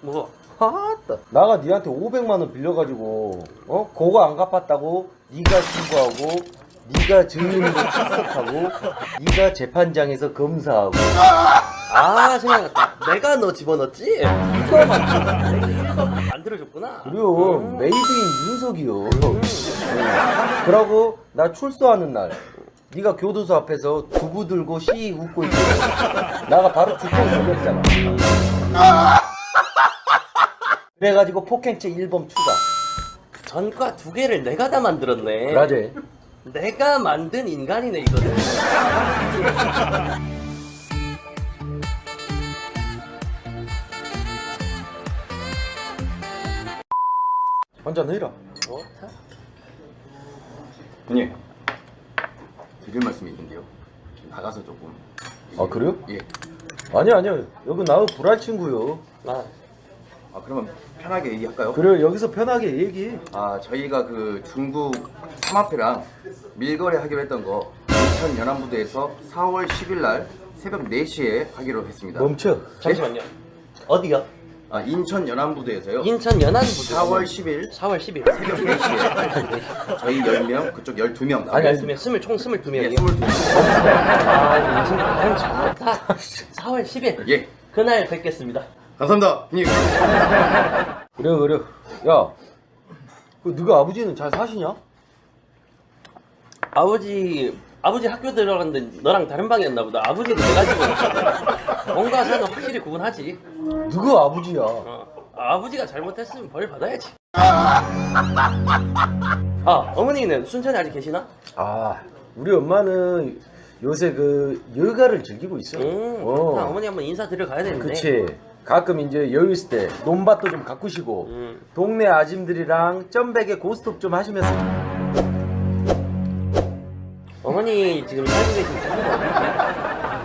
뭐? 아따 나가 니한테 500만원 빌려가지고 어? 그거 안 갚았다고 니가 신고하고 니가 증인으로 출석하고 니가 재판장에서 검사하고 아 생각났다 내가 너 집어넣었지? 이거 만들어줬구나 그리고 음. made in 윤석이요 그러고 나 출소하는 날 네가 교도소 앞에서 두부 들고 씨 웃고 있고 나가 바로 주권 돌렸잖아 그래가지고 폭행죄 1범 추가 전과 두 개를 내가 다 만들었네. 그라제 내가 만든 인간이네 이거는. 한잔 해라. 좋다? 형님 드릴 말씀이 있는데요. 나가서 조금. 아 그래요? 예. 아니 아니요. 여기 나하고 불알 친구요. 나 아 그러면 편하게 얘기할까요? 그래 여기서 편하게 얘기해 아 저희가 그 중국 삼합회랑 밀거래 하기로 했던 거 인천 연안부두에서 4월 10일 날 새벽 4시에 하기로 했습니다. 멈춰. 잠시만요. 어디요? 아 인천 연안부두에서요? 인천 연안부두 4월 10일. 4월 10일. 새벽 4시에. 저희 10명 그쪽 12명 아니, 아니. 스물 스물 총 스물 두 예, 명이요. 22명. 아 요즘 형 좋다. 4월 10일. 예. 그날 뵙겠습니다. 감사합니다 형님 그래 그래 야그 너가 아버지는 잘 사시냐? 아버지 아버지 학교 들어갔는데 너랑 다른 방이었나 보다. 아버지도 내가 집어 뭔가 사는 확실히 구분하지. 누가 아버지야 어, 아버지가 잘못했으면 벌 받아야지. 아 어머니는 순천에 아직 계시나? 아 우리 엄마는 요새 그 여가를 즐기고 있어 음, 어. 어머니 한번 인사 드려 가야 되는데. 그치 가끔 이제 여유 있을 때 논밭도 좀 가꾸시고 음. 동네 아줌들이랑 점백에 고스톱 좀 하시면서 어머니 지금 살고 계신 어디지?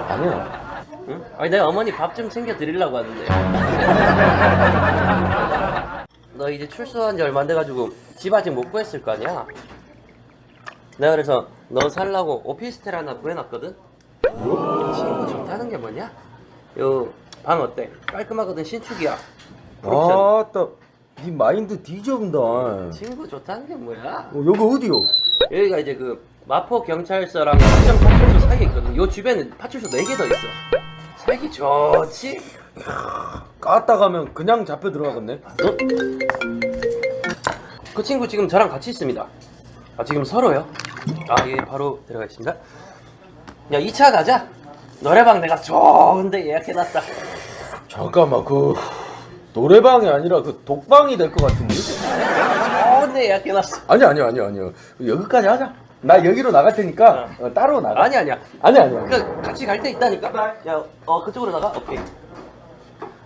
아니야 응? 아니 내가 어머니 밥 좀 챙겨 드리려고 하는데 너 이제 출소한 지 얼마 안 돼가지고 집 아직 못 구했을 거 아니야? 내가 그래서 너 살라고 오피스텔 하나 구해놨거든? 친구 좋다는 게 뭐냐? 요 방 어때? 깔끔하거든 신축이야. 아따 네 마인드 뒤져본다 어, 친구 좋다는 게 뭐야? 여기 어디요? 여기가 이제 그 마포 경찰서랑 합정 파출소 사이에 있거든 요 주변에 파출소 4개 더 있어 살기 좋지? 까딱 가면 그냥 잡혀 들어가겠네 어? 그 친구 지금 저랑 같이 있습니다. 아 지금 서로요? 아예 바로 들어가겠습니다. 야 2차 가자. 노래방 내가 좋은데 예약해놨다. 잠깐만 그 노래방이 아니라 그 독방이 될 것 같은데 좋은데 예약해놨어. 아니 아니 아니 아니요 여기까지 하자 나 여기로 나갈 테니까 어, 따로 나가 아니 아니야. 아니 아니 아니 그 같이 갈때 있다니까. 야어 그쪽으로 나가. 오케이.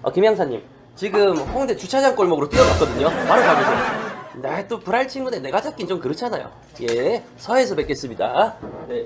어 김양사님 지금 홍대 주차장 골목으로 뛰어갔거든요. 바로 가보세요. 나또 불알 친구인데 내가 잡긴 좀 그렇잖아요. 예 서해에서 뵙겠습니다. 네.